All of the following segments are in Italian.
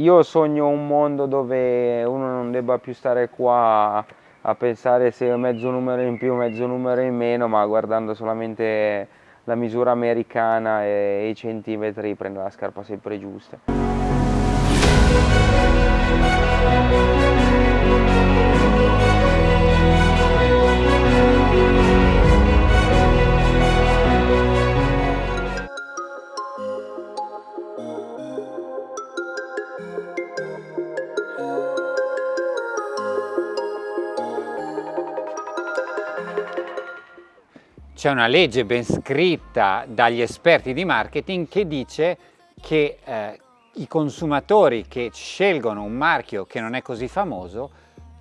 io sogno un mondo dove uno non debba più stare qua a pensare se mezzo numero in più, mezzo numero in meno, ma guardando solamente la misura americana e i centimetri prende la scarpa sempre giusta. C'è una legge ben scritta dagli esperti di marketing che dice che eh, i consumatori che scelgono un marchio che non è così famoso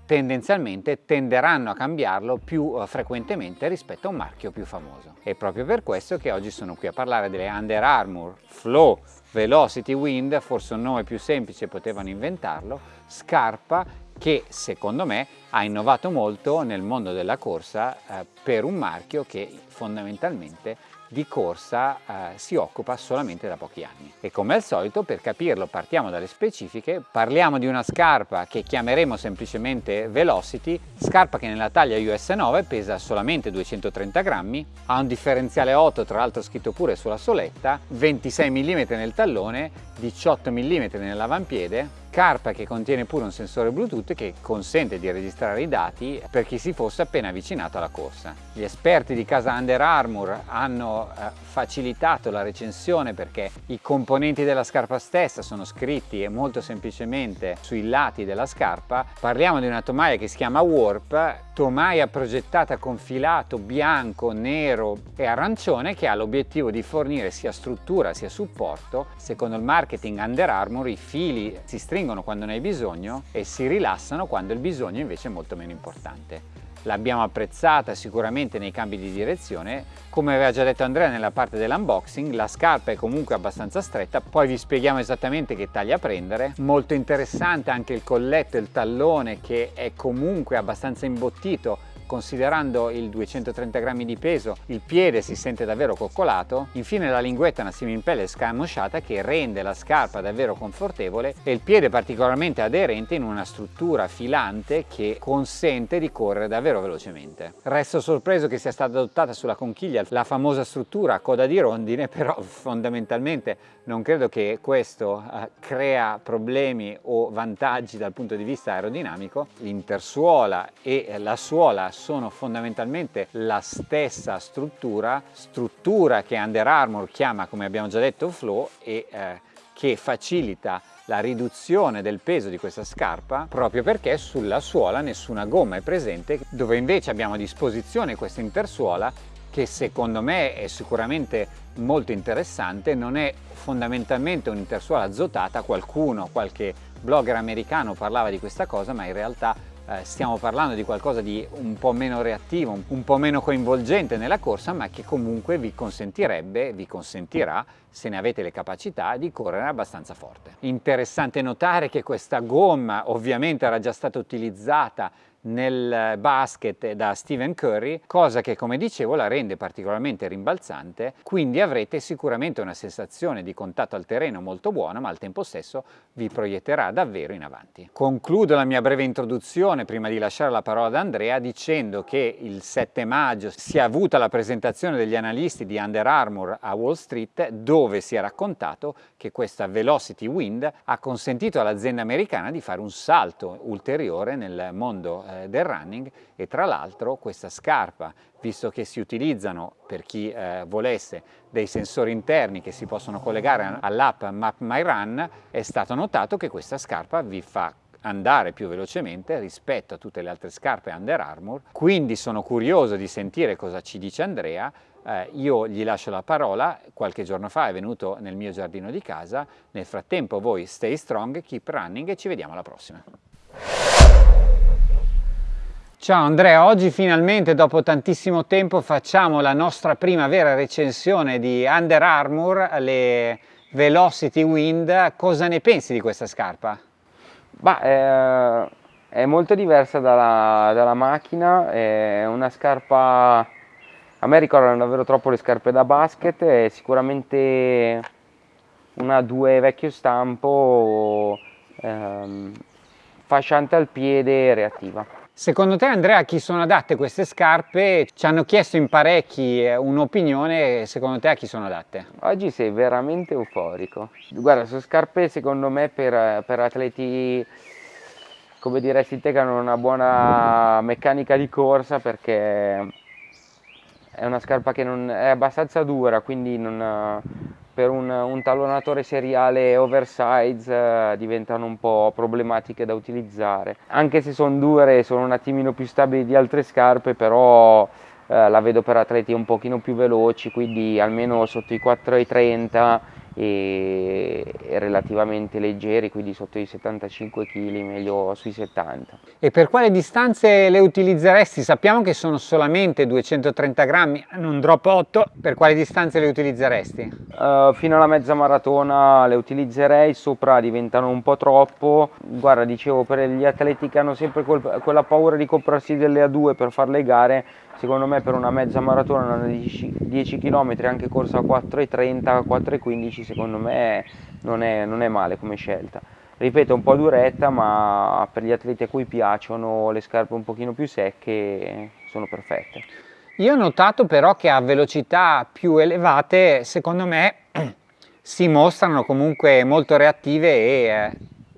tendenzialmente tenderanno a cambiarlo più eh, frequentemente rispetto a un marchio più famoso. È proprio per questo che oggi sono qui a parlare delle Under Armour Flow Velocity Wind, forse un nome più semplice potevano inventarlo, scarpa che secondo me ha innovato molto nel mondo della corsa eh, per un marchio che fondamentalmente di corsa eh, si occupa solamente da pochi anni. E come al solito per capirlo partiamo dalle specifiche, parliamo di una scarpa che chiameremo semplicemente Velocity, scarpa che nella taglia US 9 pesa solamente 230 grammi, ha un differenziale 8 tra l'altro scritto pure sulla soletta, 26 mm nel tallone, 18 mm nell'avampiede, Scarpa che contiene pure un sensore Bluetooth che consente di registrare i dati per chi si fosse appena avvicinato alla corsa. Gli esperti di casa Under Armour hanno eh, facilitato la recensione perché i componenti della scarpa stessa sono scritti molto semplicemente sui lati della scarpa. Parliamo di una tomaia che si chiama Warp, tomaia progettata con filato bianco, nero e arancione che ha l'obiettivo di fornire sia struttura sia supporto. Secondo il marketing Under Armour i fili si stringono stringono quando ne hai bisogno e si rilassano quando il bisogno invece è molto meno importante. L'abbiamo apprezzata sicuramente nei cambi di direzione, come aveva già detto Andrea nella parte dell'unboxing, la scarpa è comunque abbastanza stretta, poi vi spieghiamo esattamente che taglia prendere. Molto interessante anche il colletto e il tallone che è comunque abbastanza imbottito considerando il 230 grammi di peso il piede si sente davvero coccolato infine la linguetta è una similpelle scamosciata che rende la scarpa davvero confortevole e il piede particolarmente aderente in una struttura filante che consente di correre davvero velocemente. Resto sorpreso che sia stata adottata sulla conchiglia la famosa struttura a coda di rondine però fondamentalmente non credo che questo eh, crea problemi o vantaggi dal punto di vista aerodinamico. L'intersuola e la suola sono fondamentalmente la stessa struttura, struttura che Under Armour chiama, come abbiamo già detto, flow e eh, che facilita la riduzione del peso di questa scarpa proprio perché sulla suola nessuna gomma è presente dove invece abbiamo a disposizione questa intersuola che secondo me è sicuramente molto interessante, non è fondamentalmente un'intersuola azotata, qualcuno, qualche blogger americano parlava di questa cosa, ma in realtà eh, stiamo parlando di qualcosa di un po' meno reattivo, un po' meno coinvolgente nella corsa, ma che comunque vi consentirebbe, vi consentirà, se ne avete le capacità, di correre abbastanza forte. Interessante notare che questa gomma ovviamente era già stata utilizzata nel basket da Stephen Curry, cosa che come dicevo la rende particolarmente rimbalzante, quindi avrete sicuramente una sensazione di contatto al terreno molto buona, ma al tempo stesso vi proietterà davvero in avanti. Concludo la mia breve introduzione prima di lasciare la parola ad Andrea dicendo che il 7 maggio si è avuta la presentazione degli analisti di Under Armour a Wall Street dove si è raccontato che questa Velocity Wind ha consentito all'azienda americana di fare un salto ulteriore nel mondo eh, del running e tra l'altro questa scarpa, visto che si utilizzano per chi eh, volesse dei sensori interni che si possono collegare all'app Map My Run, è stato notato che questa scarpa vi fa andare più velocemente rispetto a tutte le altre scarpe Under Armour, quindi sono curioso di sentire cosa ci dice Andrea, eh, io gli lascio la parola, qualche giorno fa è venuto nel mio giardino di casa, nel frattempo voi stay strong, keep running e ci vediamo alla prossima. Ciao Andrea, oggi finalmente dopo tantissimo tempo facciamo la nostra prima vera recensione di Under Armour, le Velocity Wind. Cosa ne pensi di questa scarpa? Bah, eh, è molto diversa dalla, dalla, macchina, è una scarpa... A me ricordano davvero troppo le scarpe da basket, è sicuramente una 2 vecchio stampo fasciante al piede e reattiva. Secondo te Andrea a chi sono adatte queste scarpe? Ci hanno chiesto in parecchi eh, un'opinione, secondo te a chi sono adatte? Oggi sei veramente euforico. Guarda, sono scarpe secondo me per, per atleti come te che hanno una buona meccanica di corsa perché è una scarpa che non, è abbastanza dura, quindi non, per un, un, tallonatore seriale oversize eh, diventano un po' problematiche da utilizzare. Anche se sono dure, sono un attimino più stabili di altre scarpe, però eh, la vedo per atleti un pochino più veloci, quindi almeno sotto i 4,30 e, e relativamente leggeri, quindi sotto i 75 kg, meglio sui 70. E per quale distanze le utilizzeresti? Sappiamo che sono solamente 230 grammi, un drop 8, per quale distanze le utilizzeresti? Uh, fino alla mezza maratona le utilizzerei, sopra diventano un po' troppo. Guarda, dicevo, per gli atleti che hanno sempre quel, quella paura di comprarsi delle A2 per fare le gare, secondo me per una mezza maratona, una 10, 10 km, anche corsa a 4,30, 4,15, secondo me non è, non è male come scelta. Ripeto, un po' duretta, ma per gli atleti a cui piacciono le scarpe un pochino più secche sono perfette. Io ho notato però che a velocità più elevate, secondo me, si mostrano comunque molto reattive e, eh,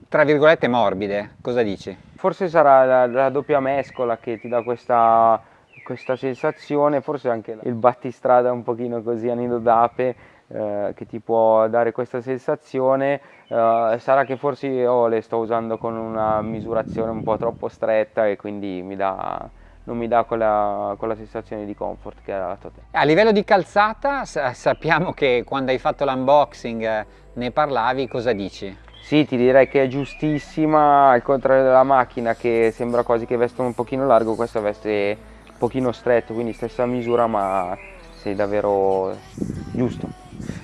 tra virgolette, morbide. Cosa dici? Forse sarà la, la doppia mescola che ti dà questa questa sensazione, forse anche il battistrada un pochino così a nido d'ape eh, che ti può dare questa sensazione, eh, sarà che forse io le sto usando con una misurazione un po' troppo stretta e quindi mi dà, non mi dà quella, quella, sensazione di comfort che ha dato te. A livello di calzata sappiamo che quando hai fatto l'unboxing eh, ne parlavi, cosa dici? Sì, ti direi che è giustissima, al contrario della macchina che sembra quasi che veste un pochino largo, questa veste pochino stretto, quindi stessa misura ma sei davvero giusto.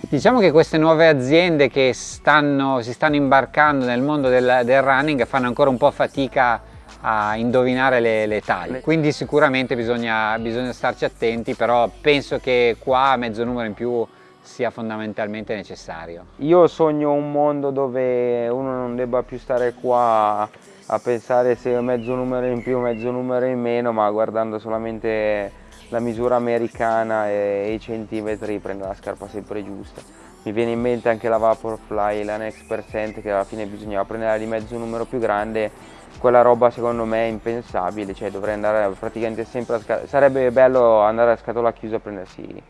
Diciamo che queste nuove aziende che stanno, si stanno imbarcando nel mondo del, del, running fanno ancora un po' fatica a indovinare le, le taglie, quindi sicuramente bisogna, bisogna starci attenti, però penso che qua mezzo numero in più sia fondamentalmente necessario. Io sogno un mondo dove uno non debba più stare qua a pensare se mezzo numero in più, mezzo numero in meno, ma guardando solamente la misura americana e, i centimetri prende la scarpa sempre giusta. Mi viene in mente anche la Vaporfly, la Next Percent che alla fine bisognava prendere di mezzo numero più grande, quella roba secondo me è impensabile, cioè dovrei andare praticamente sempre a scatola, sarebbe bello andare a scatola chiusa a prendersi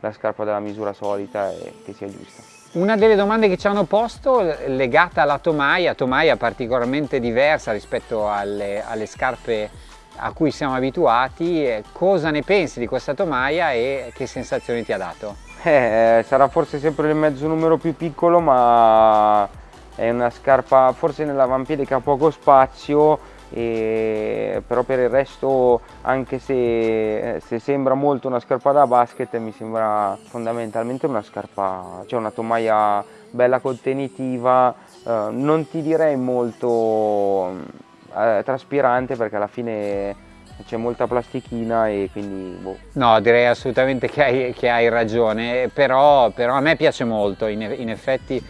la scarpa della misura solita e che sia giusta. Una delle domande che ci hanno posto legata alla tomaia, tomaia particolarmente diversa rispetto alle, alle scarpe a cui siamo abituati, cosa ne pensi di questa tomaia e che sensazioni ti ha dato? Eh, sarà forse sempre il mezzo numero più piccolo ma è una scarpa forse nell'avampiede che ha poco spazio e, però per il resto anche se, se, sembra molto una scarpa da basket mi sembra fondamentalmente una scarpa, cioè una tomaia bella contenitiva, eh, non ti direi molto eh, traspirante perché alla fine c'è molta plastichina e quindi boh. No, direi assolutamente che hai, che hai ragione, però, però, a me piace molto, in, in effetti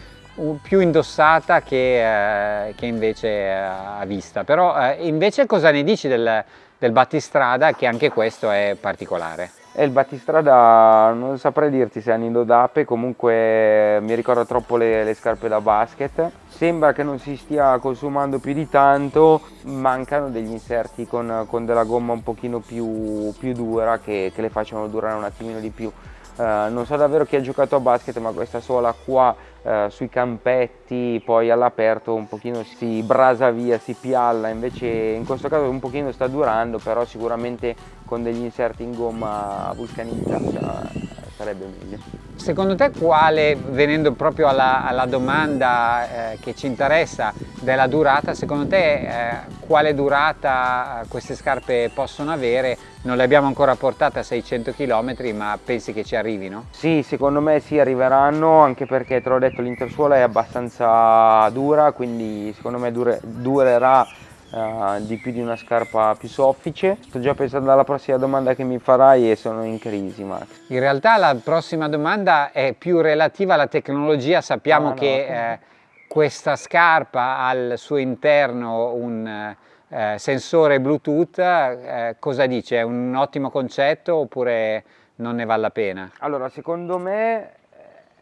più indossata che, eh, che invece eh, a vista. Però eh, invece cosa ne dici del, del battistrada che anche questo è particolare? Il battistrada non saprei dirti se è nido d'ape, comunque mi ricorda troppo le, le, scarpe da basket. Sembra che non si stia consumando più di tanto, mancano degli inserti con, con della gomma un pochino più, più dura che, che le facciano durare un attimino di più. Uh, non so davvero chi ha giocato a basket ma questa sola qua uh, sui campetti poi all'aperto un pochino si brasa via, si pialla invece in questo caso un pochino sta durando però sicuramente con degli inserti in gomma vulcanizzata sarebbe meglio. Secondo te quale, venendo proprio alla, alla domanda eh, che ci interessa della durata, secondo te eh, quale durata queste scarpe possono avere? Non le abbiamo ancora portate a 600 km ma pensi che ci arrivino? Sì, secondo me sì arriveranno anche perché te l'ho detto l'intersuola è abbastanza dura quindi secondo me dure, durerà Uh, di più di una scarpa più soffice. Sto già pensando alla prossima domanda che mi farai e sono in crisi Max. In realtà la prossima domanda è più relativa alla tecnologia, sappiamo ah, no, che no. Eh, questa scarpa ha al suo interno un eh, sensore Bluetooth, eh, cosa dice? È un ottimo concetto oppure non ne vale la pena? Allora, secondo me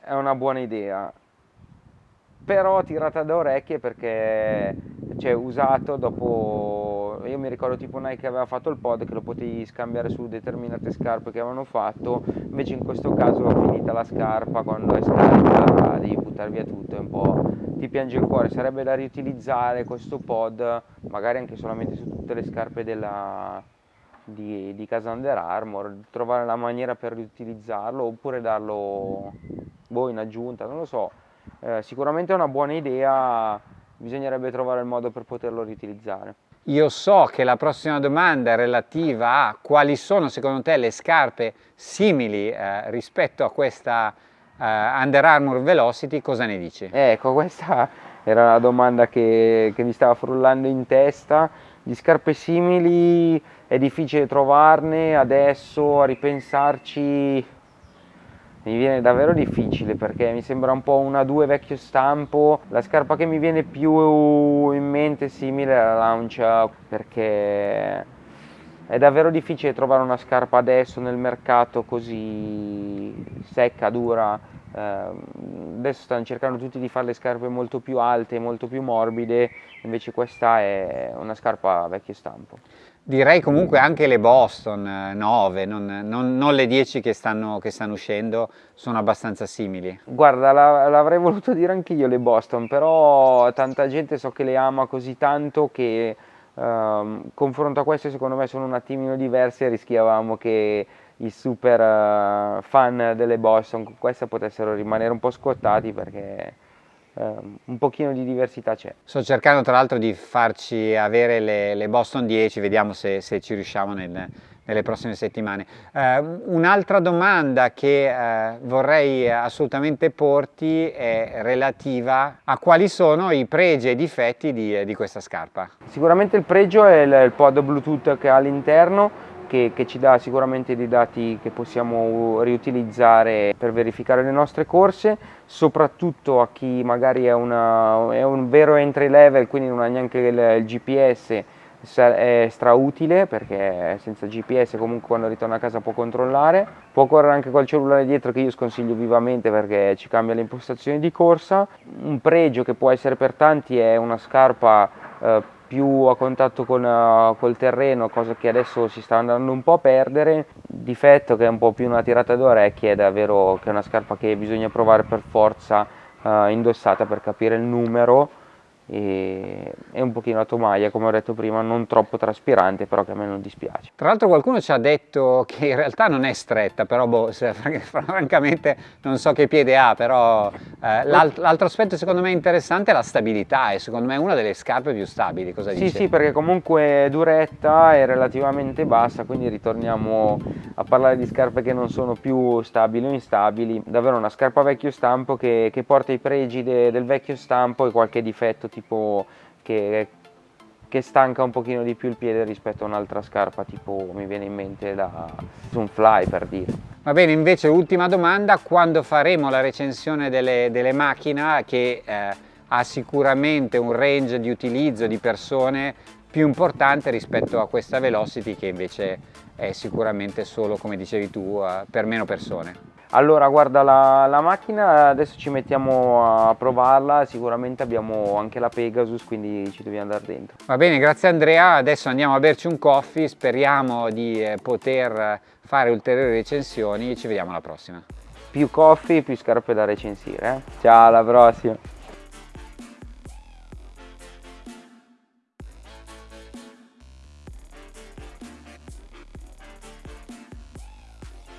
è una buona idea, però tirata da orecchie perché cioè, usato dopo, io mi ricordo tipo Nike aveva fatto il pod che lo potevi scambiare su determinate scarpe che avevano fatto, invece in questo caso finita la scarpa, quando è scarica devi buttare via tutto, è un po' ti piange il cuore, sarebbe da riutilizzare questo pod magari anche solamente su tutte le scarpe della, di, di casa Under Armour, trovare la maniera per riutilizzarlo oppure darlo boh, in aggiunta, non lo so, eh, sicuramente è una buona idea, bisognerebbe trovare il modo per poterlo riutilizzare. Io so che la prossima domanda è relativa a quali sono secondo te le scarpe simili eh, rispetto a questa eh, Under Armour Velocity, cosa ne dici? Ecco, questa era la domanda che, che mi stava frullando in testa. Di scarpe simili è difficile trovarne, adesso a ripensarci mi viene davvero difficile perché mi sembra un po' una 2 vecchio stampo. La scarpa che mi viene più in mente è simile alla Launch perché è davvero difficile trovare una scarpa adesso nel mercato così secca, dura. Eh, adesso stanno cercando tutti di fare le scarpe molto più alte, molto più morbide. Invece questa è una scarpa vecchio stampo Direi comunque anche le Boston 9, eh, non, non, non le 10 che stanno, che stanno, uscendo, sono abbastanza simili. Guarda, l'avrei voluto dire anch'io le Boston, però tanta gente so che le ama così tanto che um, confronto a queste secondo me sono un attimino diverse e rischiavamo che i super uh, fan delle Boston con queste potessero rimanere un po' scottati perché Uh, un pochino di diversità c'è. Sto cercando tra l'altro di farci avere le, le, Boston 10, vediamo se, se ci riusciamo nel, nelle prossime settimane. Uh, Un'altra domanda che uh, vorrei assolutamente porti è relativa a quali sono i pregi e i difetti di, di questa scarpa. Sicuramente il pregio è il, il pod Bluetooth che ha all'interno, che, che, ci dà sicuramente dei dati che possiamo riutilizzare per verificare le nostre corse, soprattutto a chi magari è, una, è un vero entry level, quindi non ha neanche il, il GPS, è strautile perché senza GPS comunque quando ritorna a casa può controllare. Può correre anche col cellulare dietro che io sconsiglio vivamente perché ci cambia le impostazioni di corsa. Un pregio che può essere per tanti è una scarpa eh, più a contatto con, uh, col terreno, cosa che adesso si sta andando un po' a perdere. Difetto che è un po' più una tirata d'orecchie, è davvero che è una scarpa che bisogna provare per forza uh, indossata per capire il numero e, e un pochino a tomaia come ho detto prima non troppo traspirante però che a me non dispiace tra l'altro qualcuno ci ha detto che in realtà non è stretta però boh, francamente non so che piede ha però eh, l'altro aspetto secondo me interessante è la stabilità e secondo me è una delle scarpe più stabili cosa sì dice? sì perché comunque è duretta è relativamente bassa quindi ritorniamo a parlare di scarpe che non sono più stabili o instabili davvero una scarpa vecchio stampo che, che porta i pregi de, del vecchio stampo e qualche difetto tipo tipo che, che stanca un pochino di più il piede rispetto a un'altra scarpa tipo mi viene in mente da un fly per dire. Va bene, invece ultima domanda, quando faremo la recensione delle, delle macchine che eh, ha sicuramente un range di utilizzo di persone più importante rispetto a questa Velocity che invece è sicuramente solo, come dicevi tu, uh, per meno persone. Allora guarda la, la, macchina adesso ci mettiamo a provarla, sicuramente abbiamo anche la Pegasus quindi ci dobbiamo andare dentro. Va bene grazie Andrea, adesso andiamo a berci un coffee, speriamo di eh, poter fare ulteriori recensioni e ci vediamo alla prossima. Più coffee, più scarpe da recensire. Eh? Ciao alla prossima!